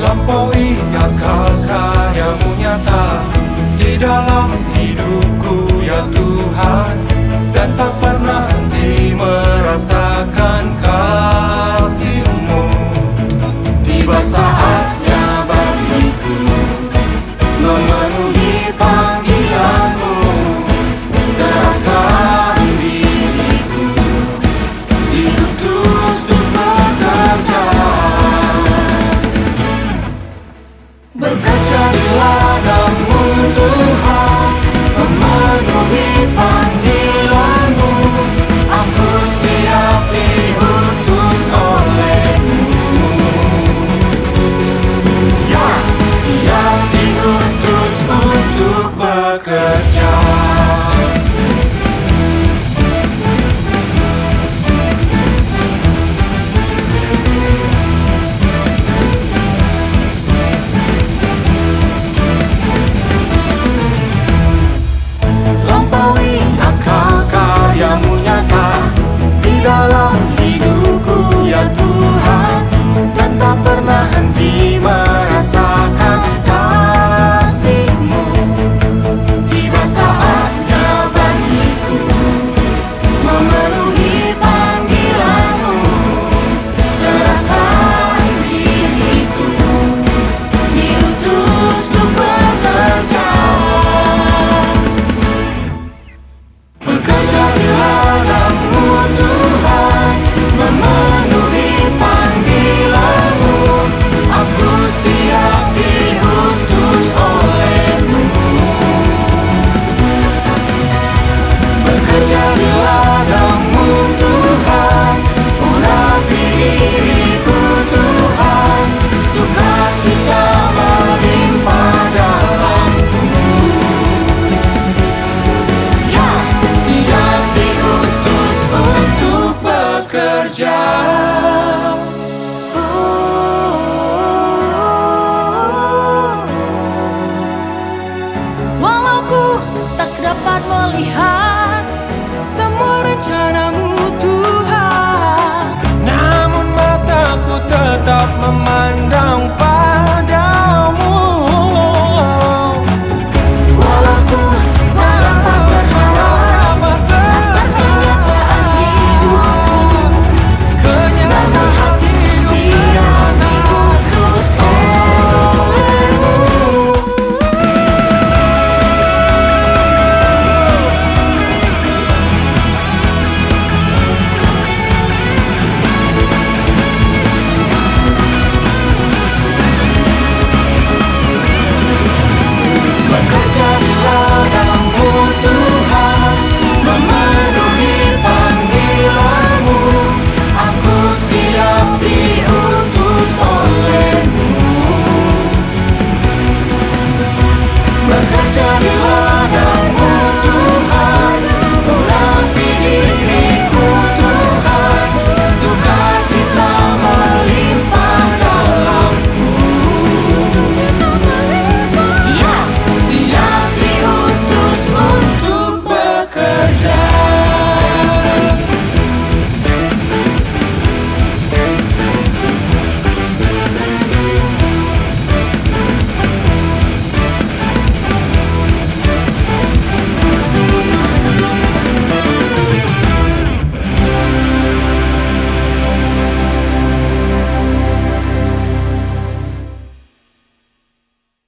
melampaui akal karyamu nyata. Di dalam hidupku ya Tuhan Dan tak pernah henti merasakan